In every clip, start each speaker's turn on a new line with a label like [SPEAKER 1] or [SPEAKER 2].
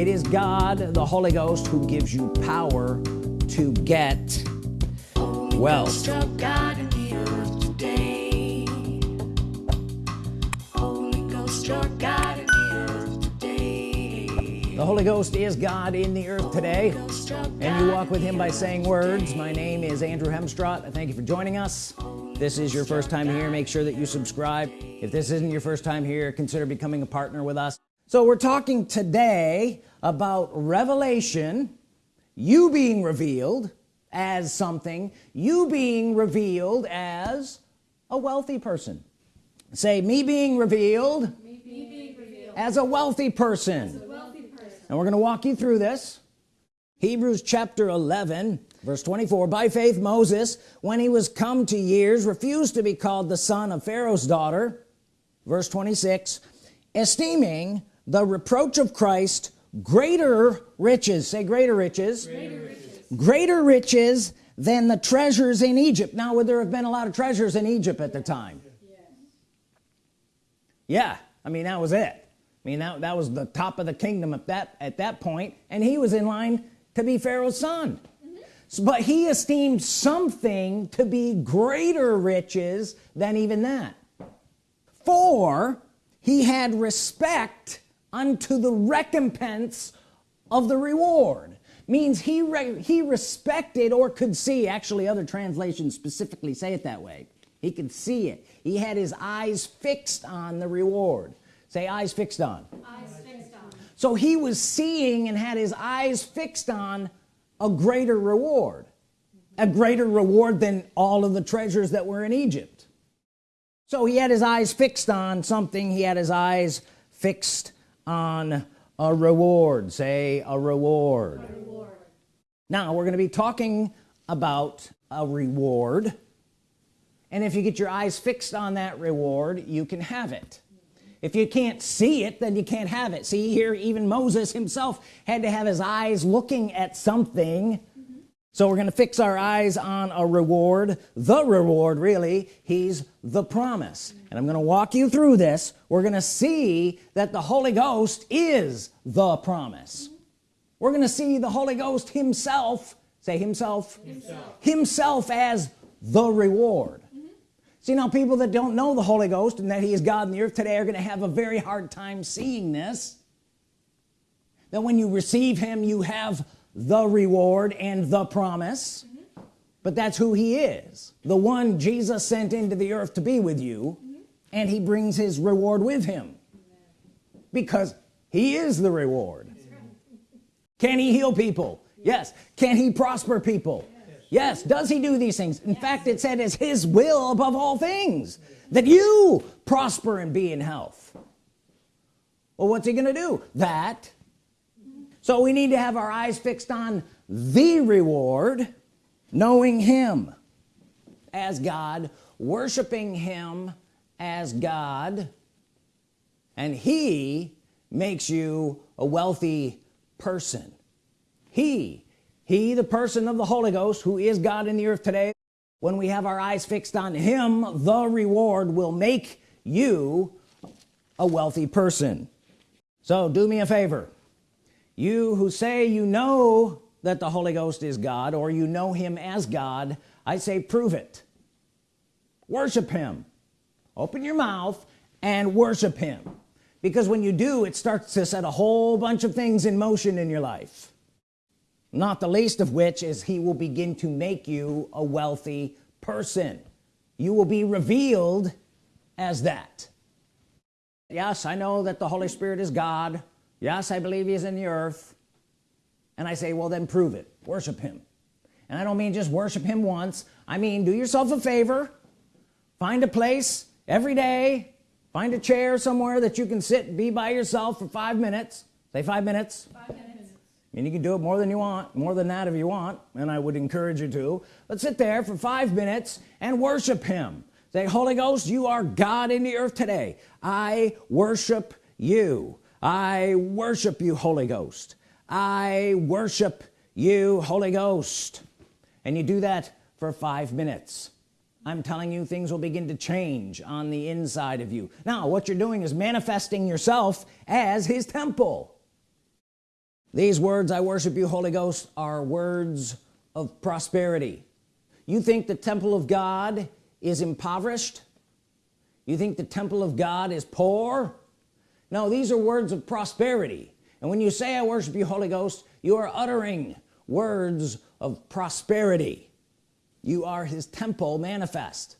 [SPEAKER 1] it is God the Holy Ghost who gives you power to get wealth. The Holy Ghost is God in the earth today and you walk with him by saying words. My name is Andrew Hemstrott I thank you for joining us. This is your first time here. Make sure that you subscribe. if this isn't your first time here consider becoming a partner with us so we're talking today about revelation you being revealed as something you being revealed as a wealthy person. Say me being revealed, me being revealed as a wealthy person. And we're going to walk you through this. Hebrews chapter 11 verse 24 by faith Moses when he was come to years refused to be called the son of Pharaoh's daughter verse 26 esteeming the reproach of Christ greater riches. Say greater riches. Greater riches, greater riches than the treasures in Egypt. Now would there have been a lot of treasures in Egypt at the time? Yeah. Yeah. I mean that was it. I mean that, that was the top of the kingdom at that at that point and he was in line to be Pharaoh's son. So, but he esteemed something to be greater riches than even that. For he had respect unto the recompense of the reward. Means he he respected or could see actually other translations specifically say it that way. He could see it. He had his eyes fixed on the reward. Say eyes fixed on. Eyes fixed on. So he was seeing and had his eyes fixed on a greater reward a greater reward than all of the treasures that were in Egypt. So he had his eyes fixed on something. He had his eyes fixed on a reward say a reward, a reward. now we're going to be talking about a reward and if you get your eyes fixed on that reward you can have it if you can't see it then you can't have it see here even Moses himself had to have his eyes looking at something. So we're gonna fix our eyes on a reward the reward really. He's the promise. Mm -hmm. and I'm gonna walk you through this. We're gonna see that the Holy Ghost is the promise. Mm -hmm. we're gonna see the Holy Ghost himself say himself himself, himself as the reward. See now people that don't know the Holy Ghost and that he is God in the earth today are gonna have a very hard time seeing this. That when you receive him you have the reward and the promise. Mm -hmm. but that's who he is. The one Jesus sent into the earth to be with you mm -hmm. and he brings his reward with him. Because he is the reward. Can he heal people? Yes. Can he prosper people? Yes. Does he do these things? In yes. fact it said it's his will above all things that you prosper and be in health. Well what's he gonna do? That so we need to have our eyes fixed on the reward knowing him as God worshiping him as God and he makes you a wealthy person. He he the person of the Holy Ghost who is God in the earth today when we have our eyes fixed on him the reward will make you a wealthy person. So do me a favor you who say you know that the Holy Ghost is God or you know him as God I say prove it. Worship him. Open your mouth and worship him. Because when you do it starts to set a whole bunch of things in motion in your life. Not the least of which is he will begin to make you a wealthy person. You will be revealed as that. Yes I know that the Holy Spirit is God yes I believe he is in the earth. And I say well then prove it. Worship him. And I don't mean just worship him once. I mean do yourself a favor. Find a place every day. Find a chair somewhere that you can sit and be by yourself for five minutes. Say five minutes, five minutes. And you can do it more than you want more than that if you want and I would encourage you to. But sit there for five minutes and worship him. Say Holy Ghost you are God in the earth today. I worship you I worship you Holy Ghost. I worship you Holy Ghost. And you do that for five minutes. I'm telling you things will begin to change on the inside of you. Now what you're doing is manifesting yourself as his temple. These words I worship you Holy Ghost are words of prosperity. You think the temple of God is impoverished? You think the temple of God is poor no these are words of prosperity. And when you say I worship you Holy Ghost you are uttering words of prosperity. You are his temple manifest.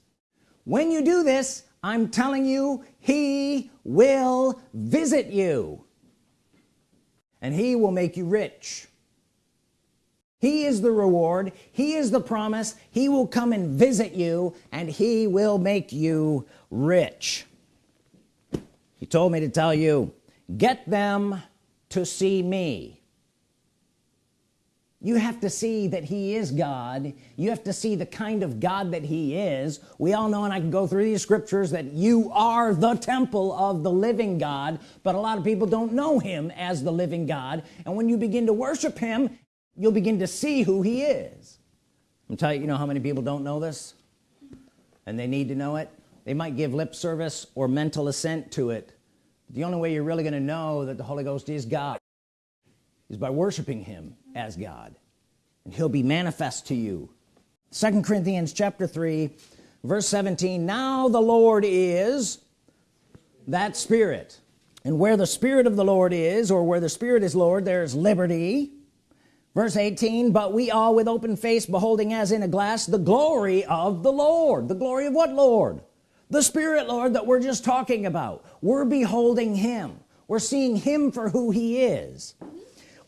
[SPEAKER 1] When you do this I'm telling you he will visit you. And he will make you rich. He is the reward. He is the promise. He will come and visit you and he will make you rich he told me to tell you get them to see me. You have to see that he is God. You have to see the kind of God that he is. We all know and I can go through these scriptures that you are the temple of the living God but a lot of people don't know him as the living God. And when you begin to worship him you'll begin to see who he is. I'm telling you you know how many people don't know this? And they need to know it they might give lip service or mental assent to it. The only way you're really going to know that the Holy Ghost is God is by worshiping him as God and he'll be manifest to you. Second Corinthians chapter 3 verse 17 now the Lord is that spirit and where the Spirit of the Lord is or where the Spirit is Lord there's liberty. Verse 18 but we all with open face beholding as in a glass the glory of the Lord. The glory of what Lord the Spirit Lord that we're just talking about. We're beholding him. We're seeing him for who he is.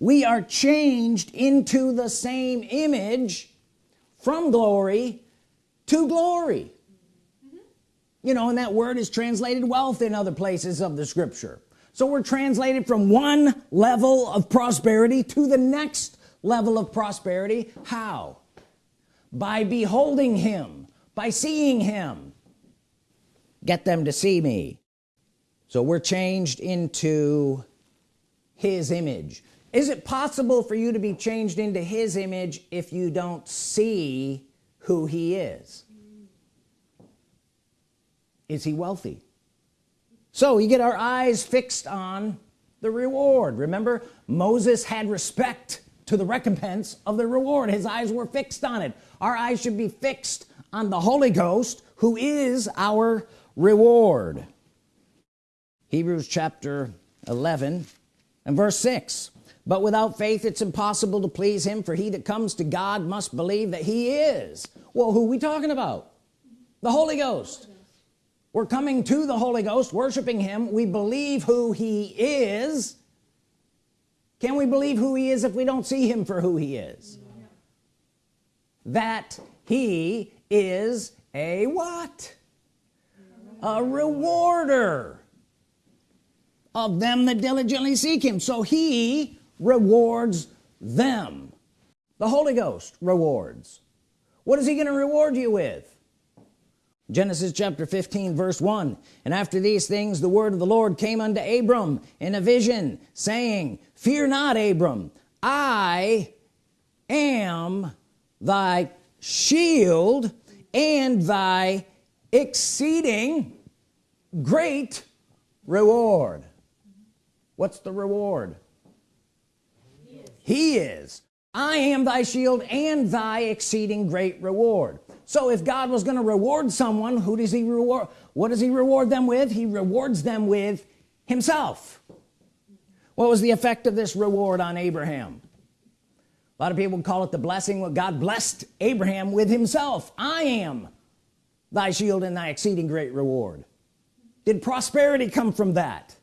[SPEAKER 1] We are changed into the same image from glory to glory. You know and that word is translated wealth in other places of the scripture. So we're translated from one level of prosperity to the next level of prosperity. How? By beholding him by seeing him get them to see me. So we're changed into his image. Is it possible for you to be changed into his image if you don't see who he is? Is he wealthy? So you get our eyes fixed on the reward. Remember Moses had respect to the recompense of the reward. His eyes were fixed on it. Our eyes should be fixed on the Holy Ghost who is our reward. Hebrews chapter 11 and verse 6 but without faith it's impossible to please him for he that comes to God must believe that he is. Well who we talking about? The Holy Ghost. We're coming to the Holy Ghost worshiping him. We believe who he is. Can we believe who he is if we don't see him for who he is? That he is a what a rewarder of them that diligently seek him. So he rewards them. The Holy Ghost rewards. What is he going to reward you with? Genesis chapter 15 verse 1 and after these things the word of the Lord came unto Abram in a vision saying fear not Abram. I am thy shield and thy exceeding great reward. What's the reward? He is. I am thy shield and thy exceeding great reward. So if God was going to reward someone who does he reward what does he reward them with? He rewards them with himself. What was the effect of this reward on Abraham? A lot of people call it the blessing. What God blessed Abraham with himself. I am thy shield and thy exceeding great reward. Did prosperity come from that?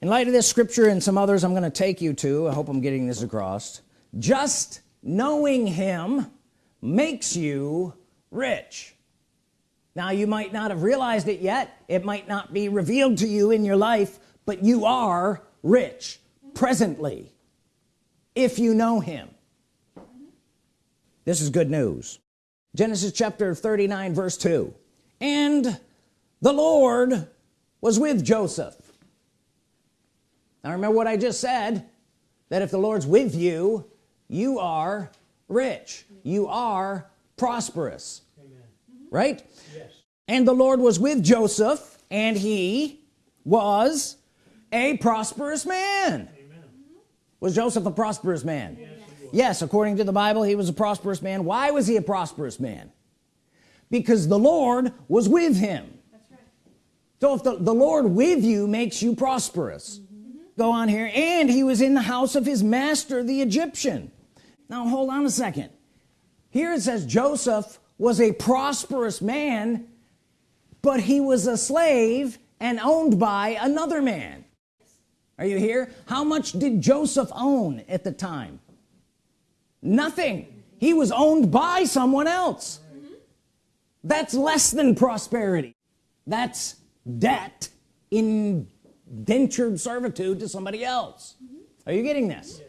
[SPEAKER 1] In light of this scripture and some others I'm going to take you to I hope I'm getting this across just knowing him makes you rich. Now you might not have realized it yet it might not be revealed to you in your life but you are rich presently if you know him. This is good news Genesis chapter 39 verse 2 and the Lord was with Joseph. Now remember what I just said that if the Lord's with you you are rich. You are prosperous. Amen. right? Yes. and the Lord was with Joseph and he was a prosperous man. Amen. was Joseph a prosperous man? Yes, yes according to the Bible he was a prosperous man. Why was he a prosperous man? Because the Lord was with him. Right. so if the, the Lord with you makes you prosperous mm -hmm. go on here. And he was in the house of his master the Egyptian. Now hold on a second. Here it says Joseph was a prosperous man but he was a slave and owned by another man. Are you here? How much did Joseph own at the time nothing. He was owned by someone else. That's less than prosperity. That's debt indentured servitude to somebody else. Are you getting this?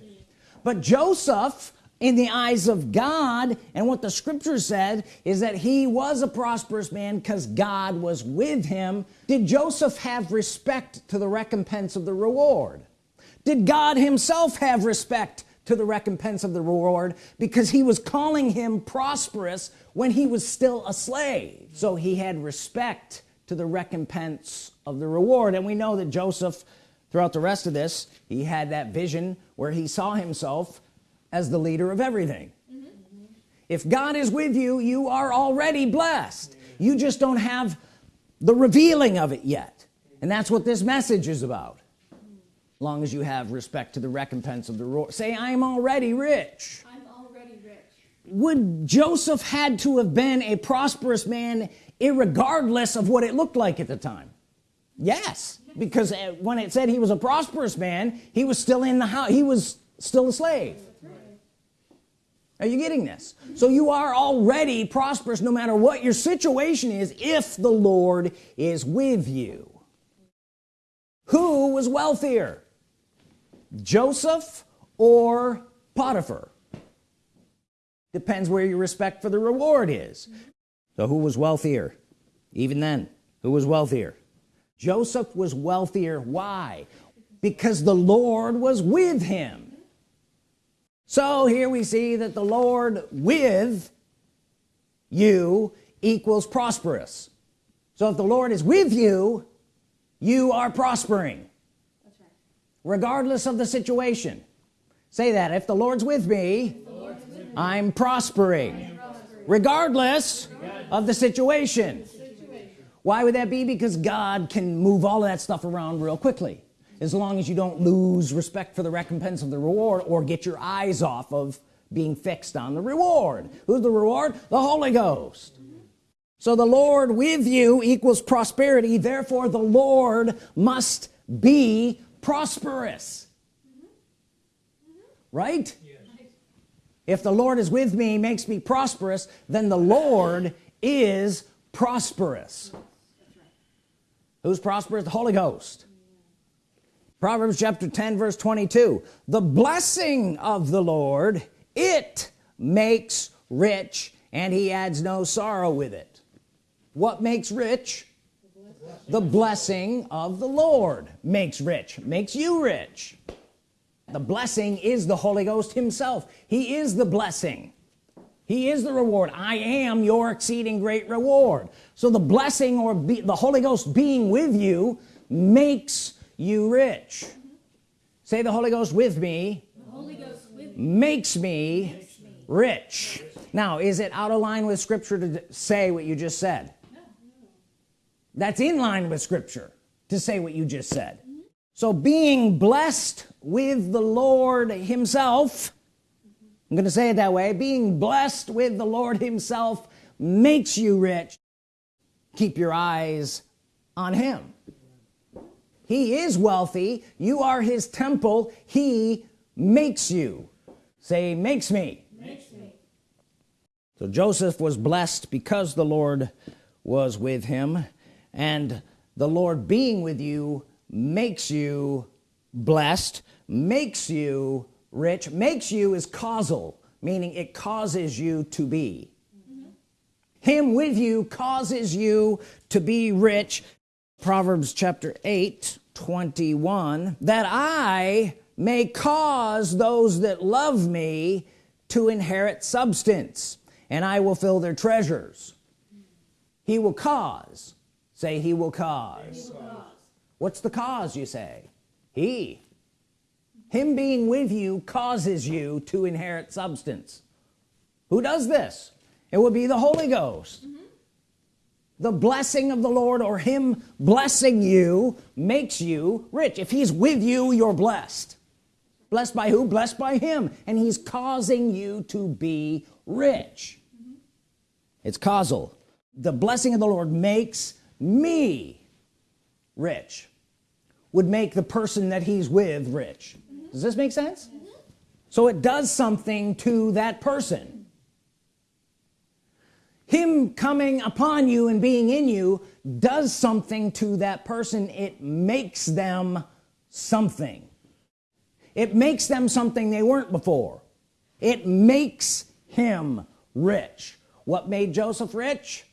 [SPEAKER 1] But Joseph in the eyes of God and what the scripture said is that he was a prosperous man because God was with him. Did Joseph have respect to the recompense of the reward? Did God himself have respect to the recompense of the reward because he was calling him prosperous when he was still a slave. So he had respect to the recompense of the reward. And we know that Joseph throughout the rest of this he had that vision where he saw himself as the leader of everything. Mm -hmm. if God is with you you are already blessed. You just don't have the revealing of it yet. And that's what this message is about long as you have respect to the recompense of the reward say I'm already rich.
[SPEAKER 2] I'm already rich.
[SPEAKER 1] Would Joseph had to have been a prosperous man regardless of what it looked like at the time? Yes because uh, when it said he was a prosperous man he was still in the house he was still a slave. Are you getting this? So you are already prosperous no matter what your situation is if the Lord is with you. Who was wealthier Joseph or Potiphar? Depends where your respect for the reward is. So who was wealthier? Even then who was wealthier? Joseph was wealthier. Why? Because the Lord was with him. So here we see that the Lord with you equals prosperous. So if the Lord is with you you are prospering. Regardless of the situation say that if the Lord's with me, Lord's with me. I'm, prospering. I'm prospering regardless of the situation why would that be because God can move all of that stuff around real quickly as long as you don't lose respect for the recompense of the reward or get your eyes off of being fixed on the reward who's the reward the Holy Ghost so the Lord with you equals prosperity therefore the Lord must be prosperous. Mm-hmm. Right? Mm-hmm. If the Lord is with me makes me prosperous then the Lord is prosperous. Who's prosperous? The Holy Ghost. Proverbs chapter 10 verse 22 the blessing of the Lord it makes rich and he adds no sorrow with it. What makes rich the blessing of the Lord makes rich makes you rich. The blessing is the Holy Ghost himself. He is the blessing. He is the reward. I am your exceeding great reward. So the blessing or be, the Holy Ghost being with you makes you rich. Say the Holy Ghost with me,
[SPEAKER 2] Ghost with
[SPEAKER 1] makes, me makes me rich. Now is it out of line with scripture to say what you just said. That's in line with scripture to say what you just said. So being blessed with the Lord himself. I'm gonna say it that way being blessed with the Lord himself makes you rich. Keep your eyes on him. He is wealthy. You are his temple. He makes you. Say makes me,
[SPEAKER 2] makes me.
[SPEAKER 1] so Joseph was blessed because the Lord was with him and the Lord being with you makes you blessed makes you rich makes you is causal meaning it causes you to be. Him with you causes you to be rich. Proverbs chapter 8 21 that I may cause those that love me to inherit substance and I will fill their treasures. He will cause say he will cause, he will cause. what's the cause you say? He. Him being with you causes you to inherit substance. Who does this? It would be the Holy Ghost. Mm -hmm. the blessing of the Lord or him blessing you makes you rich. If he's with you you're blessed. Blessed by who? Blessed by him. And he's causing you to be rich. Mm -hmm. it's causal. The blessing of the Lord makes me rich would make the person that he's with rich. Mm -hmm. does this make sense? Mm -hmm. so it does something to that person. Him coming upon you and being in you does something to that person. It makes them something. It makes them something they weren't before. It makes him rich. What made Joseph rich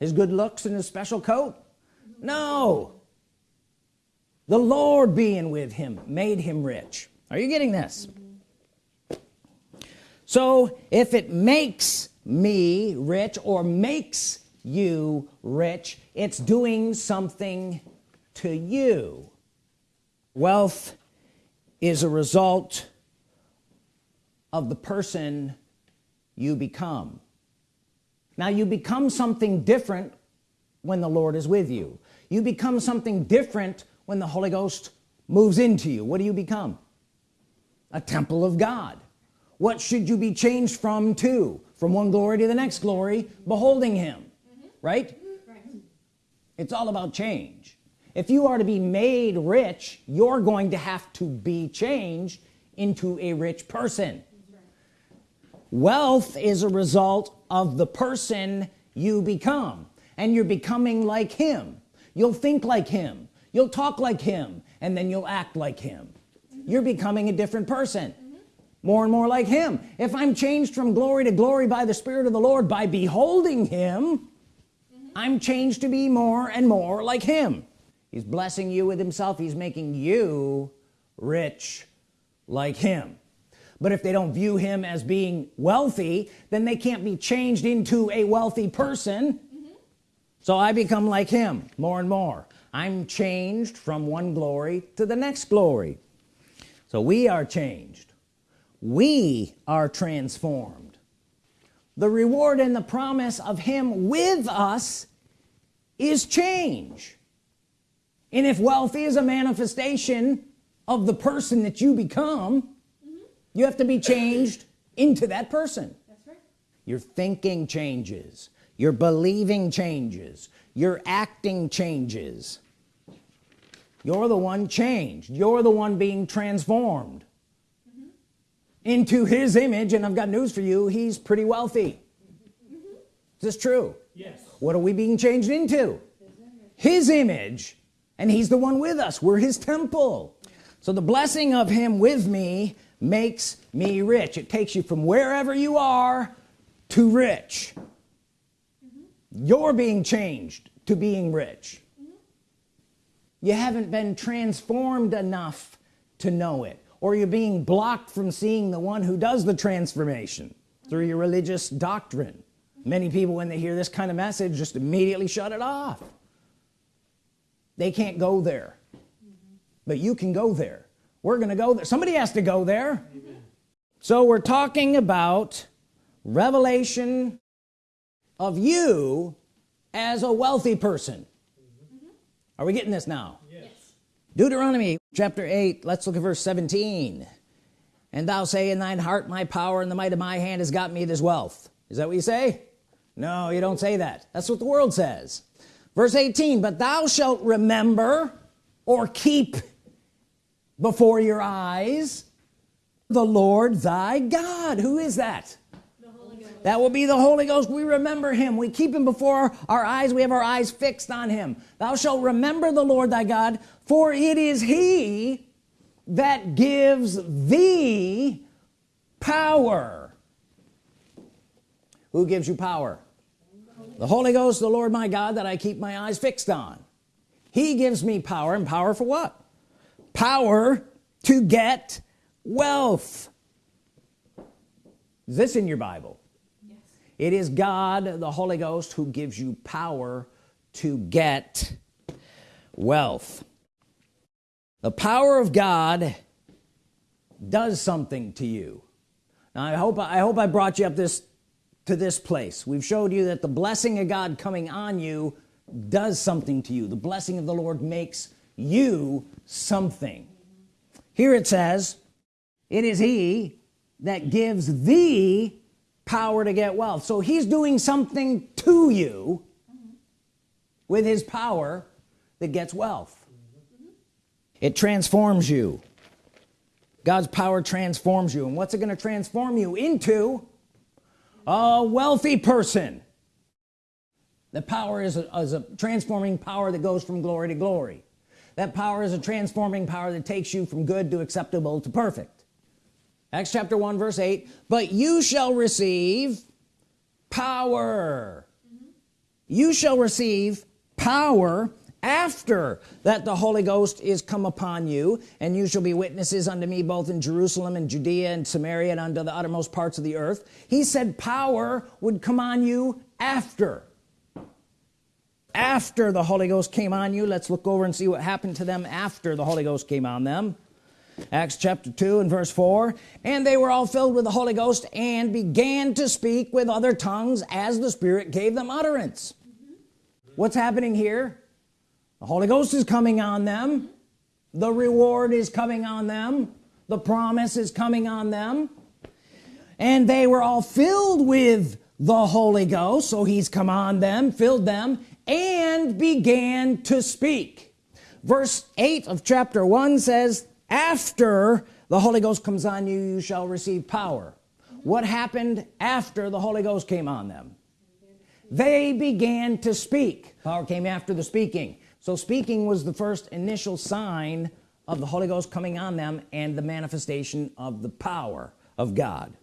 [SPEAKER 1] his good looks and his special coat? No. The Lord being with him made him rich. Are you getting this? So if it makes me rich or makes you rich it's doing something to you. Wealth is a result of the person you become now you become something different when the Lord is with you. You become something different when the Holy Ghost moves into you. What do you become? A temple of God. What should you be changed from to? From one glory to the next glory beholding him mm -hmm. right? right. It's all about change. If you are to be made rich you're going to have to be changed into a rich person wealth is a result of the person you become and you're becoming like him you'll think like him you'll talk like him and then you'll act like him mm -hmm. you're becoming a different person mm -hmm. more and more like him if I'm changed from glory to glory by the Spirit of the Lord by beholding him mm -hmm. I'm changed to be more and more like him he's blessing you with himself he's making you rich like him but if they don't view him as being wealthy then they can't be changed into a wealthy person. So I become like him more and more. I'm changed from one glory to the next glory. So we are changed. We are transformed. The reward and the promise of him with us is change. And if wealth is a manifestation of the person that you become mm -hmm. You have to be changed into that person. That's right. your thinking changes. Your believing changes. Your acting changes. You're the one changed. You're the one being transformed mm -hmm. into his image and I've got news for you he's pretty wealthy. Mm -hmm. is this true? Yes. What are we being changed into? His image and he's the one with us. We're his temple. So the blessing of him with me makes me rich. It takes you from wherever you are to rich. You're being changed to being rich. Mm -hmm. you haven't been transformed enough to know it or you're being blocked from seeing the one who does the transformation through your religious doctrine. Many people when they hear this kind of message just immediately shut it off. They can't go there. Mm -hmm. but you can go there we're gonna go there. Somebody has to go there. Amen. so we're talking about revelation of you as a wealthy person. Mm -hmm. are we getting this now? Yes. Deuteronomy chapter 8 let's look at verse 17 and thou say in thine heart my power and the might of my hand has got me this wealth. Is that what you say? No you don't say that. That's what the world says. Verse 18 but thou shalt remember or keep before your eyes the Lord thy God. Who is that? That will be the Holy Ghost. We remember him. We keep him before our eyes. We have our eyes fixed on him. Thou shalt remember the Lord thy God for it is he that gives thee power. Who gives you power? The Holy Ghost the Lord my God that I keep my eyes fixed on. He gives me power and power for what power to get wealth. Is this in your Bible? Yes. it is God the Holy Ghost who gives you power to get wealth. The power of God does something to you. Now I hope I hope I brought you up this to this place. We've showed you that the blessing of God coming on you does something to you. The blessing of the Lord makes you something. Here it says it is he that gives thee power to get wealth. So he's doing something to you with his power that gets wealth. It transforms you. God's power transforms you. And what's it going to transform you into? A wealthy person. The power is a, is a transforming power that goes from glory to glory that power is a transforming power that takes you from good to acceptable to perfect. Acts chapter 1 verse 8 but you shall receive power. Mm-hmm. You shall receive power after that the Holy Ghost is come upon you and you shall be witnesses unto me both in Jerusalem and Judea and Samaria and unto the uttermost parts of the earth. He said power would come on you after after the Holy Ghost came on you let's look over and see what happened to them after the Holy Ghost came on them. Acts chapter 2 and verse 4 and they were all filled with the Holy Ghost and began to speak with other tongues as the Spirit gave them utterance. What's happening here? The Holy Ghost is coming on them. The reward is coming on them. The promise is coming on them. And they were all filled with the Holy Ghost so he's come on them filled them and began to speak. Verse 8 of chapter 1 says after the Holy Ghost comes on you you shall receive power. What happened after the Holy Ghost came on them? They began to speak. Power came after the speaking. So speaking was the first initial sign of the Holy Ghost coming on them and the manifestation of the power of God.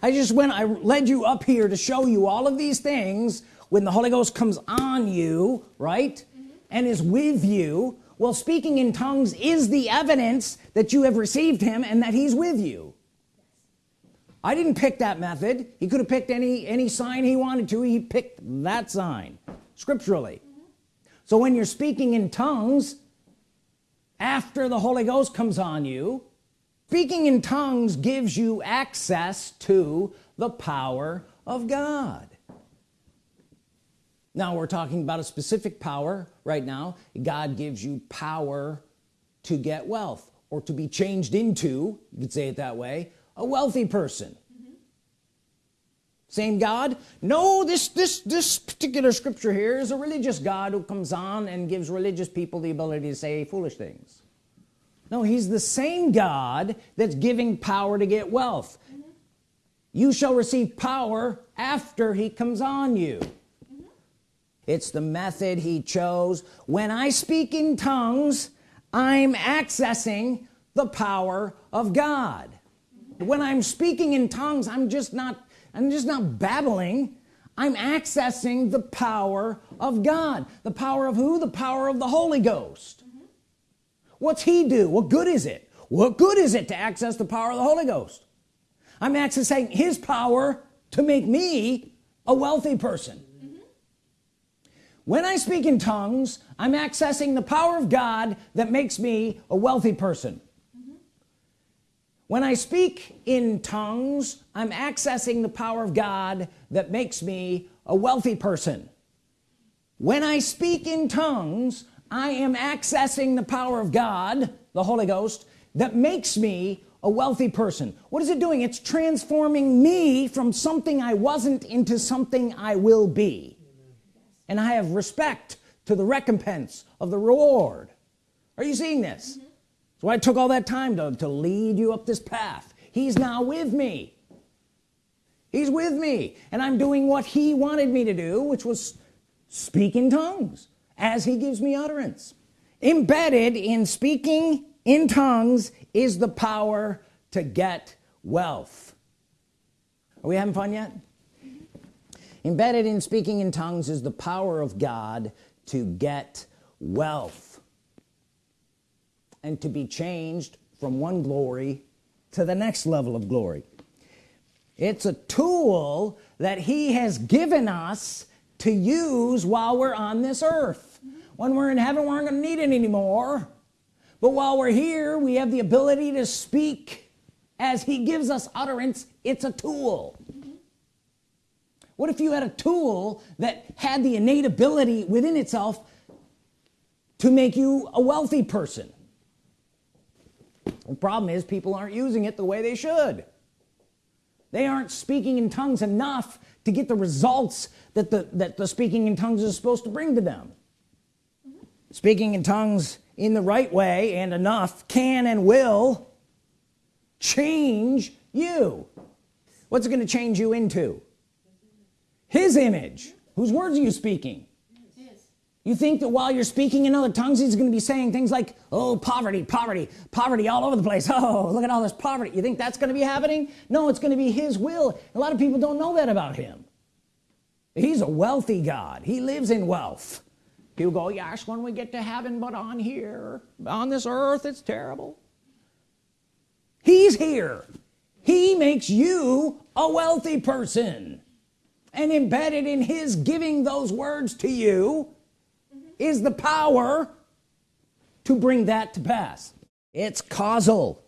[SPEAKER 1] I just went I led you up here to show you all of these things when the Holy Ghost comes on you right mm -hmm. and is with you well speaking in tongues is the evidence that you have received him and that he's with you. I didn't pick that method. He could have picked any any sign he wanted to. He picked that sign scripturally. Mm -hmm. so when you're speaking in tongues after the Holy Ghost comes on you speaking in tongues gives you access to the power of God now we're talking about a specific power right now. God gives you power to get wealth or to be changed into you could say it that way a wealthy person. Same God? No this this this particular scripture here is a religious God who comes on and gives religious people the ability to say foolish things. No he's the same God that's giving power to get wealth. Mm -hmm. you shall receive power after he comes on you it's the method he chose. When I speak in tongues I'm accessing the power of God. When I'm speaking in tongues I'm just not I'm just not babbling. I'm accessing the power of God. The power of who? The power of the Holy Ghost. What's he do? What good is it? What good is it to access the power of the Holy Ghost? I'm accessing his power to make me a wealthy person when I speak in tongues I'm accessing the power of God that makes me a wealthy person. Mm -hmm. when I speak in tongues I'm accessing the power of God that makes me a wealthy person. When I speak in tongues I am accessing the power of God the Holy Ghost that makes me a wealthy person. What is it doing? It's transforming me from something I wasn't into something I will be and I have respect to the recompense of the reward. Are you seeing this? Mm -hmm. so I took all that time to, to lead you up this path. He's now with me. He's with me. And I'm doing what he wanted me to do which was speak in tongues as he gives me utterance. Embedded in speaking in tongues is the power to get wealth. Are we having fun yet embedded in speaking in tongues is the power of God to get wealth and to be changed from one glory to the next level of glory. It's a tool that he has given us to use while we're on this earth. When we're in heaven we aren't gonna need it anymore. But while we're here we have the ability to speak as he gives us utterance. It's a tool what if you had a tool that had the innate ability within itself to make you a wealthy person? The problem is people aren't using it the way they should. They aren't speaking in tongues enough to get the results that the that the speaking in tongues is supposed to bring to them. Speaking in tongues in the right way and enough can and will change you. What's it going to change you into his image. Whose words are you speaking? You think that while you're speaking in other tongues he's gonna be saying things like oh poverty poverty poverty all over the place. Oh look at all this poverty. You think that's gonna be happening? No it's gonna be his will. A lot of people don't know that about him. He's a wealthy God. He lives in wealth. People go yes when we get to heaven but on here on this earth it's terrible. He's here. He makes you a wealthy person and embedded in his giving those words to you is the power to bring that to pass. It's causal.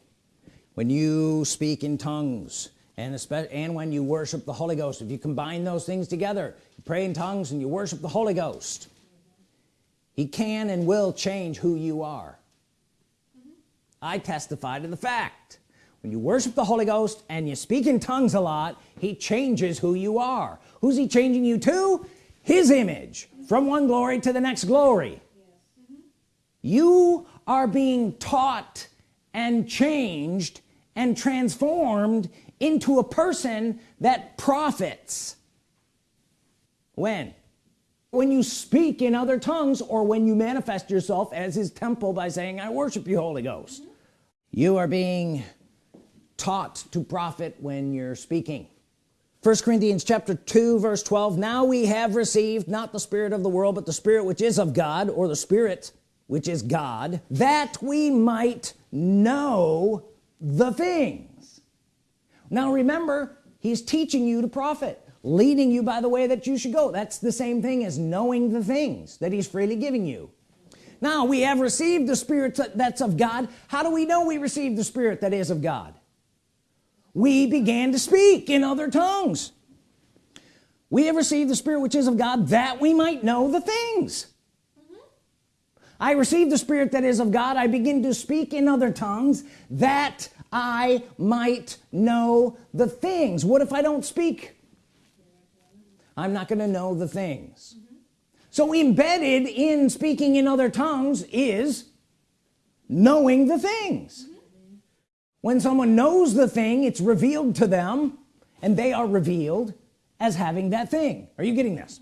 [SPEAKER 1] When you speak in tongues and especially and when you worship the Holy Ghost if you combine those things together you pray in tongues and you worship the Holy Ghost he can and will change who you are. I testify to the fact when you worship the Holy Ghost and you speak in tongues a lot he changes who you are. Who's he changing you to? His image. From one glory to the next glory. You are being taught and changed and transformed into a person that profits. When? When you speak in other tongues or when you manifest yourself as his temple by saying I worship you Holy Ghost. Mm-hmm. You are being taught to profit when you're speaking first Corinthians chapter 2 verse 12 now we have received not the spirit of the world but the spirit which is of God or the spirit which is God that we might know the things. Now remember he's teaching you to profit leading you by the way that you should go. That's the same thing as knowing the things that he's freely giving you. Now we have received the spirit that's of God. How do we know we received the spirit that is of God we began to speak in other tongues. We have received the spirit which is of God that we might know the things. Mm-hmm. I received the spirit that is of God. I begin to speak in other tongues that I might know the things. What if I don't speak? I'm not gonna know the things. Mm-hmm. So embedded in speaking in other tongues is knowing the things when someone knows the thing it's revealed to them and they are revealed as having that thing. Are you getting this?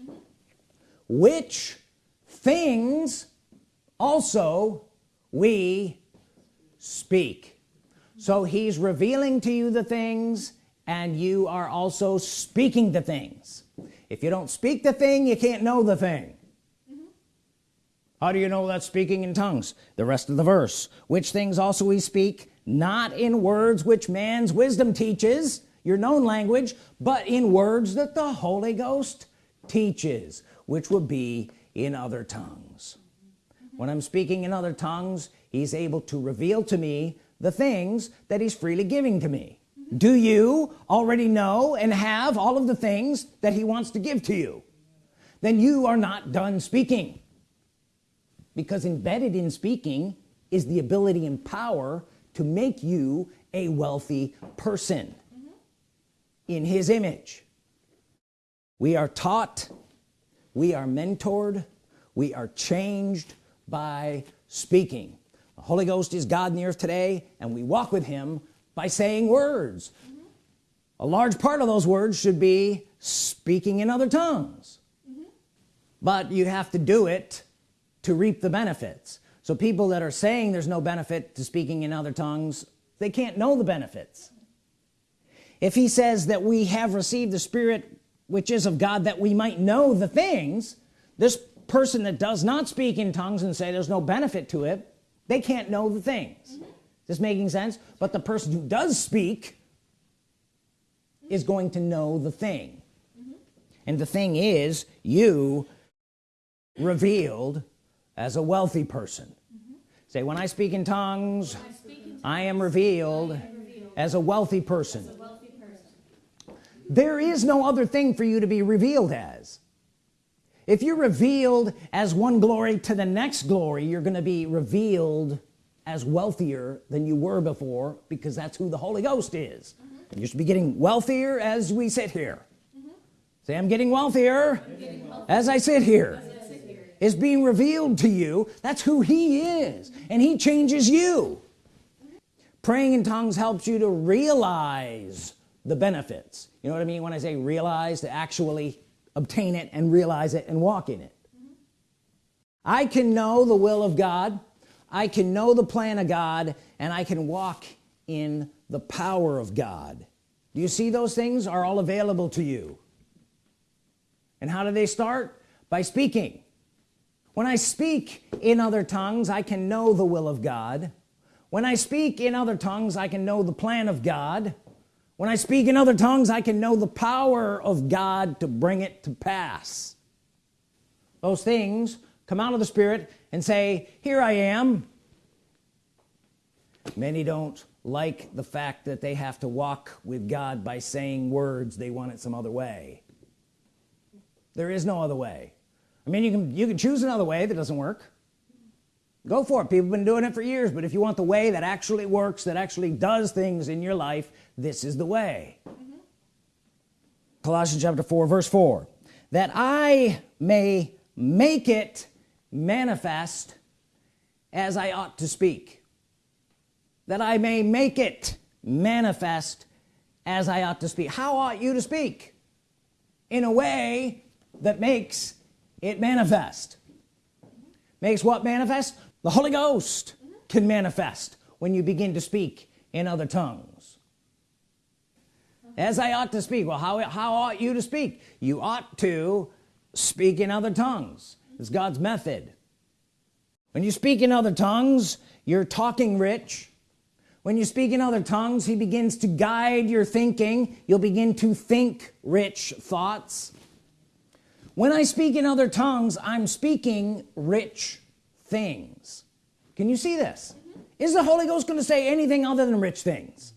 [SPEAKER 1] Which things also we speak. So he's revealing to you the things and you are also speaking the things. If you don't speak the thing you can't know the thing. How do you know that speaking in tongues? The rest of the verse. Which things also we speak not in words which man's wisdom teaches your known language but in words that the Holy Ghost teaches which would be in other tongues. When I'm speaking in other tongues he's able to reveal to me the things that he's freely giving to me. Do you already know and have all of the things that he wants to give to you? Then you are not done speaking. Because embedded in speaking is the ability and power to make you a wealthy person mm-hmm. in his image. We are taught we are mentored we are changed by speaking. The Holy Ghost is God in the earth today and we walk with him by saying words. Mm-hmm. A large part of those words should be speaking in other tongues. Mm-hmm. But you have to do it to reap the benefits so people that are saying there's no benefit to speaking in other tongues they can't know the benefits if he says that we have received the spirit which is of God that we might know the things this person that does not speak in tongues and say there's no benefit to it they can't know the things this making sense but the person who does speak is going to know the thing mm -hmm. and the thing is you revealed as a wealthy person. Say when I speak in tongues
[SPEAKER 2] I speak in
[SPEAKER 1] I am revealed
[SPEAKER 2] revealed
[SPEAKER 1] as a wealthy person.
[SPEAKER 2] a wealthy person.
[SPEAKER 1] there is no other thing for you to be revealed as. If you're revealed as one glory to the next glory you're gonna be revealed as wealthier than you were before because that's who the Holy Ghost is. And you should be getting wealthier as we sit here. Mm-hmm. Say I'm getting wealthier as I sit here is being revealed to you. That's who he is and he changes you. Praying in tongues helps you to realize the benefits. You know what I mean when I say realize to actually obtain it and realize it and walk in it. I can know the will of God. I can know the plan of God and I can walk in the power of God. Do you see those things are all available to you? And how do they start? By speaking when I speak in other tongues I can know the will of God. When I speak in other tongues I can know the plan of God. When I speak in other tongues I can know the power of God to bring it to pass. Those things come out of the Spirit and say here I am. Many don't like the fact that they have to walk with God by saying words they want it some other way. There is no other way I mean you can you can choose another way that doesn't work. Go for it. People have been doing it for years but if you want the way that actually works that actually does things in your life this is the way. Mm-hmm. Colossians chapter 4 verse 4 that I may make it manifest as I ought to speak. That I may make it manifest as I ought to speak. How ought you to speak? In a way that makes it manifest makes what manifest? The Holy Ghost can manifest when you begin to speak in other tongues. As I ought to speak well how, how ought you to speak? You ought to speak in other tongues. It's God's method. When you speak in other tongues you're talking rich. When you speak in other tongues he begins to guide your thinking. You'll begin to think rich thoughts when I speak in other tongues I'm speaking rich things. Can you see this? Mm-hmm. Is the Holy Ghost going to say anything other than rich things?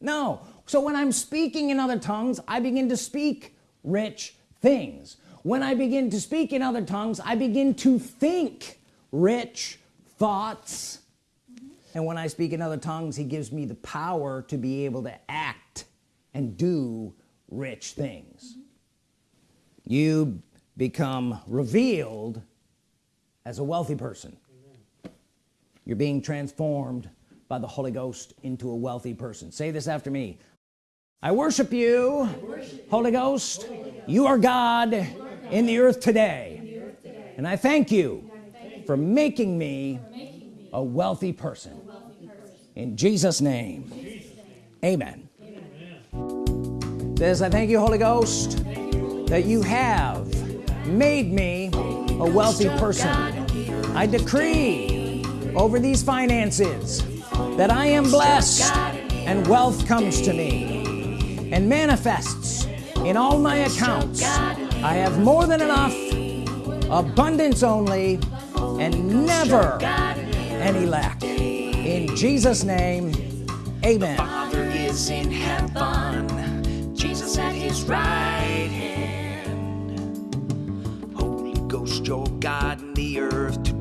[SPEAKER 1] No. So when I'm speaking in other tongues I begin to speak rich things. When I begin to speak in other tongues I begin to think rich thoughts. Mm-hmm. And when I speak in other tongues he gives me the power to be able to act and do rich things. Mm-hmm. You become revealed as a wealthy person. You're being transformed by the Holy Ghost into a wealthy person. Say this after me. I worship you, Holy, Ghost. you are God, in the earth today, and I thank you for making me a wealthy person. In Jesus name. Amen. Says I thank you Holy Ghost that you have made me a wealthy person. I decree over these finances that I am blessed and wealth comes to me and manifests in all my accounts. I have more than enough abundance only and never any lack. In Jesus name amen.
[SPEAKER 3] Father is in heaven. Jesus at his right Ghost your God in the earth